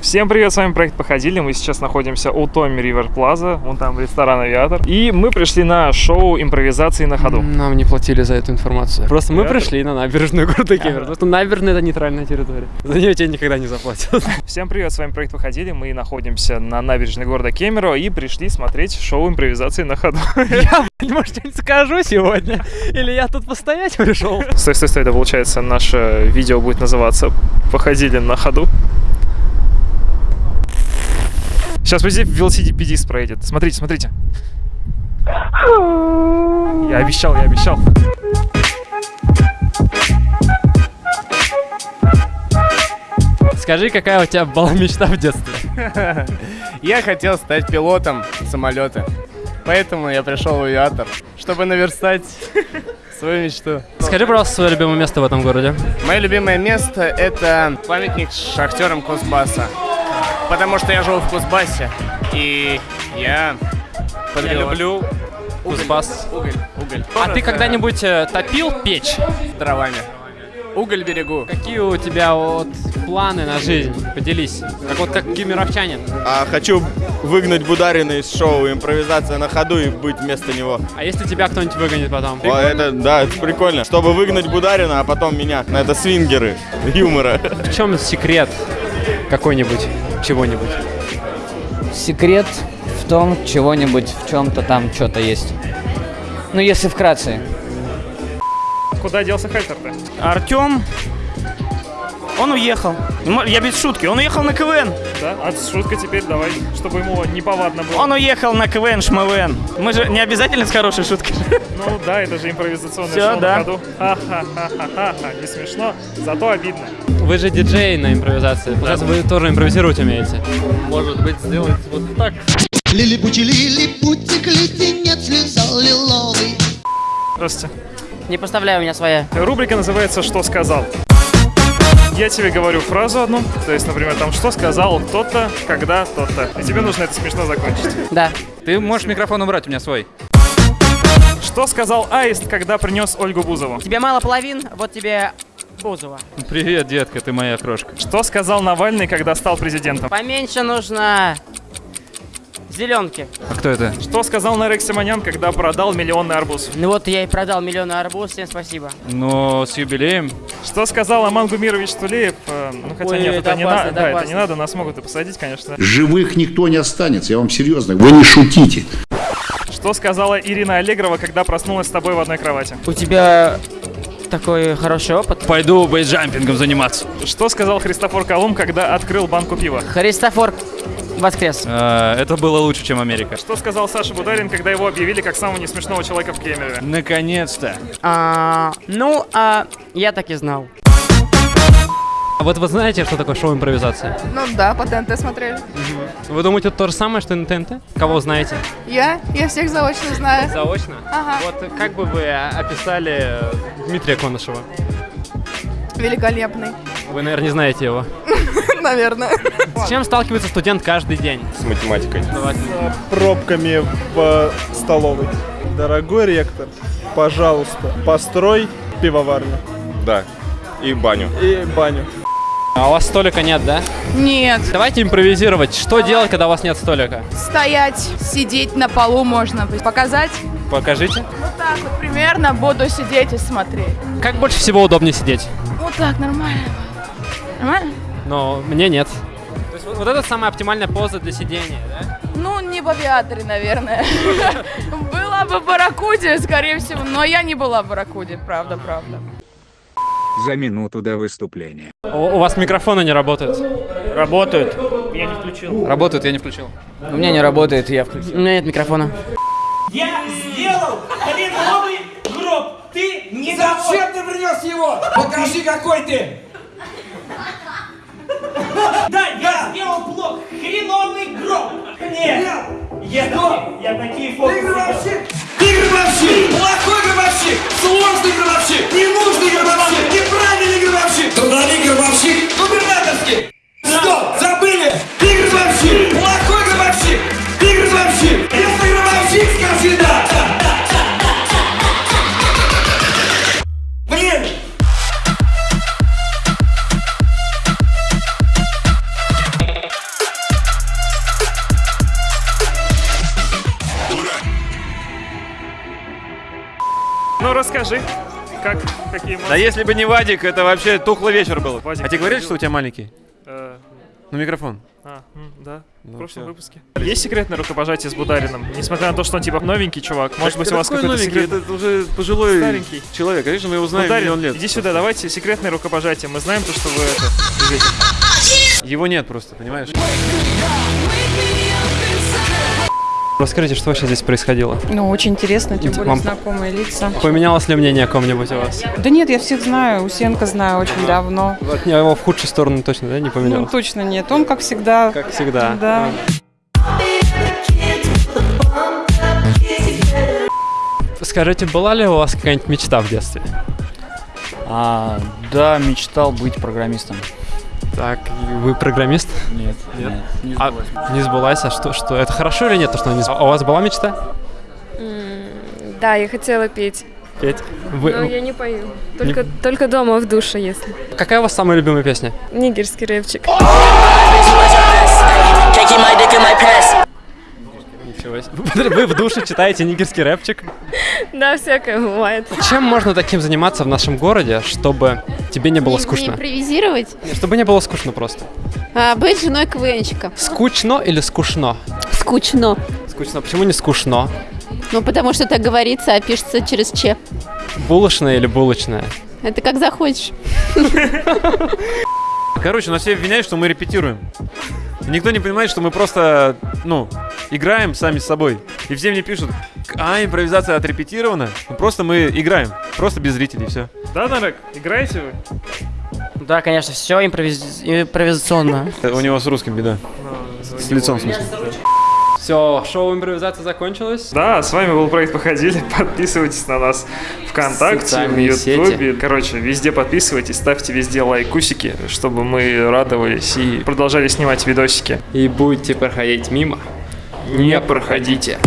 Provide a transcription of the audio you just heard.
Всем привет, с вами проект Походили. Мы сейчас находимся у Томми Ривер Плаза, вон там ресторан Авиатор. И мы пришли на шоу импровизации на ходу. Нам не платили за эту информацию. Просто мы Да? пришли на набережную города Кемерово. Потому что набережная это нейтральная территория. За нее тебе никогда не заплатят. Всем привет, с вами проект Походили. Мы находимся на набережной города Кемерово и пришли смотреть шоу импровизации на ходу. Я, может, что-нибудь скажу сегодня? Или я тут постоять пришел? Стой, стой, стой, это получается наше видео будет называться «Походили на ходу». Сейчас вот здесь велосипедист проедет. Смотрите, смотрите. Я обещал, я обещал. Скажи, какая у тебя была мечта в детстве? Я хотел стать пилотом самолета. Поэтому я пришел в авиатор, чтобы наверстать свою мечту. Скажи, пожалуйста, свое любимое место в этом городе. Мое любимое место это памятник шахтерам Кузбасса. Потому что я живу в Кузбассе. И я... Я люблю. Кузбасс. Уголь, уголь. А ты когда-нибудь э, топил печь? Дровами. Уголь берегу. Какие у тебя вот планы на жизнь? Поделись. Как вот как кемеровчанин. А хочу выгнать Бударина из шоу «Импровизация на ходу» и быть вместо него. А если тебя кто-нибудь выгонит потом? О, это, да, это прикольно. Чтобы выгнать Бударина, а потом меня. Ну, Это свингеры юмора. В чем секрет какой-нибудь, чего-нибудь? Секрет в том, чего-нибудь, в чем-то там что-то есть. Ну, если вкратце. Куда делся Хальтер-то? Артем, он уехал. Я без шутки, он уехал на КВН. Да? А шутка теперь давай, чтобы ему неповадно было. Он уехал на КВН, шмвн. Мы же не обязательно с хорошей шуткой. Ну да, это же импровизационное Всё, шоу да. на ходу. Ха-ха-ха-ха-ха. Не смешно, зато обидно. Вы же диджей на импровизации. Получается, вы тоже импровизировать умеете. Лилипути, лилипутик, леденец лизал лиловый. Здравствуйте. Не поставляю, у меня своя. Рубрика называется «Что сказал?». Я тебе говорю фразу одну, то есть, например, там «Что сказал кто-то, когда то-то». И тебе нужно это смешно закончить. Да. Ты можешь микрофон убрать, у меня свой. Что сказал Аист, когда принес Ольгу Бузову? Тебе мало половин, вот тебе Бузова. Привет, детка, ты моя крошка. Что сказал Навальный, когда стал президентом? Поменьше нужно зеленки. А кто это? Что сказал Нарек Симонян, когда продал миллионный арбуз? Ну вот я и продал миллионы арбуз, всем спасибо. Ну, с юбилеем. Что сказал Аман Гумирович Тулеев? Э, Ну, хотя Ой, нет, это это, не, опасно, на- это да, это не надо, нас могут и посадить, конечно. Живых никто не останется, я вам серьезно. Вы не шутите. Что сказала Ирина Аллегрова, когда проснулась с тобой в одной кровати? У тебя такой хороший опыт. Пойду бейджампингом заниматься. Что сказал Христофор Колумб, когда открыл банку пива? Христофор воскрес. А, это было лучше, чем Америка. Что сказал Саша Бударин, когда его объявили как самого несмешного человека в Кемерове? Наконец-то. А, ну, а, я так и знал. А вот вы знаете, что такое шоу импровизации? Ну да, по ТНТ смотрели. Вы думаете, это то же самое, что и на ТНТ? Кого знаете? Я? Я всех заочно знаю. Заочно? Ага. Вот как бы вы описали э, Дмитрия Конышева? Великолепный. Вы, наверное, не знаете его. Наверное. С чем сталкивается студент каждый день? С математикой. Давайте. пробками в столовой. Дорогой ректор, пожалуйста, построй пивоварню Да. И баню. и баню. А у вас столика нет, да? Нет. Давайте импровизировать. Что делать, когда у вас нет столика? Стоять, сидеть на полу можно. Показать? Покажите. Вот так вот примерно буду сидеть и смотреть. Как больше всего удобнее сидеть? Вот так, нормально. Нормально? Но мне нет. То есть вот, вот это самая оптимальная поза для сидения, да? Ну, не в авиаторе, наверное. Была бы в Барракуде, скорее всего, но я не была в Барракуде, правда, правда. За минуту до выступления. У, вас микрофоны не работают. Работают. Я не включил. Работает, я не включил. У меня не работает, я включил. У меня нет микрофона. Я сделал хреновый гроб. Ты не Зачем ты принес его? Покажи, какой ты. Нет. Я, такие- я такие фото. Ты гробовщик. Ты гробовщик. Плохой гробовщик. Сложный гробовщик. Ненужный гробовщик. Расскажи, как, какие эмоции? Да если бы не Вадик, это вообще тухлый вечер был. Вадик, а тебе говорили, что у тебя маленький? Э, Ну, микрофон. А, м, да, в Ну, прошлом всё. выпуске. Есть секретное рукопожатие с Бударином? Несмотря на то, что он типа новенький чувак, может быть у вас какой какой-то новенький? секрет... Это уже пожилой Старенький. человек. Конечно, мы его знаем Бударин, миллион лет. иди сюда, давайте секретное рукопожатие. Мы знаем то, что вы это... Его нет просто, понимаешь? Расскажите, что вообще здесь происходило? Ну, очень интересно, тем более вам- знакомые лица. Поменялось ли мнение о ком-нибудь у вас? Да нет, я всех знаю, Усенко знаю очень давно. Вот не, его в худшую сторону точно, да, не Ну, поменялось? точно нет. Он, как всегда. Как всегда. Да. Скажите, была ли у вас какая-нибудь мечта в детстве? А, да, мечтал быть программистом. Так, вы программист? Нет, Нет? нет, не А, сбылось. не сбылась, а что, что? Это хорошо или нет, то, что она не сбылась? А у вас была мечта? Да, я хотела петь. Петь? Вы- Но я не пою. Только, только дома в душе, если. Какая у вас самая любимая песня? Нигерский рэпчик. Вы в душе читаете нигерский рэпчик? Да, всякое бывает. Чем можно таким заниматься в нашем городе, чтобы тебе не было Не скучно? импровизировать, Нет, Чтобы не было скучно просто. а быть женой КВНчика. Скучно или скучно? Скучно. Скучно. Почему не скучно? Ну, потому что так говорится, а пишется через Че. Булочная или булочная? Это как захочешь. Короче, нас все обвиняют, что мы репетируем. Никто не понимает, что мы просто, ну, играем сами с собой. И все мне пишут, а, импровизация отрепетирована. Ну, просто мы играем. Просто без зрителей, все. Да, Нарек, играете вы? Да, конечно, все импровизационно. У него с русским беда. С лицом, в смысле. Все, шоу импровизация закончилось. Да, с вами был проект «Походили». Подписывайтесь на нас ВКонтакте, в Ютубе. Короче, везде подписывайтесь, ставьте везде лайкусики, чтобы мы радовались и продолжали снимать видосики. И будете проходить мимо. Не проходите.